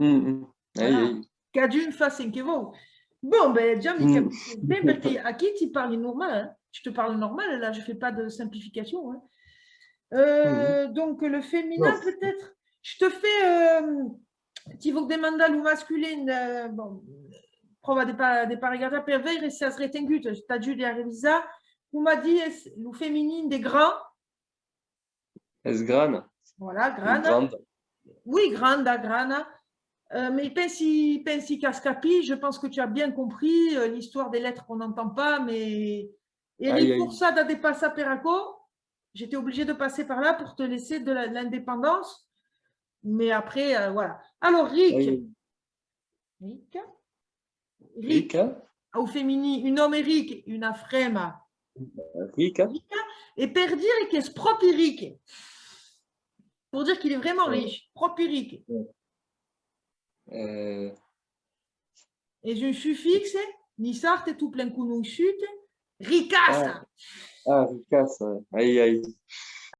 Mm, mm. Che vuoi. Bon, ben, mi Mm. perché a chi ti parli normal, hein? je te parle normal, là, je ne fais pas de simplification. hein. Euh, Donc, le féminin, peut-être? Je te fais, euh, ti vuol demandare lo masculin, eh, bon, prova di, pa- di parigata per vedere se has retengut, sta giù di revisare, come di lo feminin des grands, Es grana. voilà, Grande. Oui, granda, grana. Euh, mais pensi, pensi cascapi, je pense que tu as bien compris euh, l'histoire des lettres qu'on n'entend pas, mais Aïe, Eric aïe. Força da de passa Peraco, j'étais obligée de passer par là pour te laisser de la- l'indépendance. Mais après, euh, voilà. Alors, Rick, Aïe. Rick, Rick, Rica. au féminin, une homme Eric, une frema. Rica. Et per dire che è proprio Rick. Pour dire qu'il est vraiment riche, proprio Rick. Et un suffixe, ni sarte tout plein conosciute, ricassa. ah, Rica, ça. Aïe, aïe.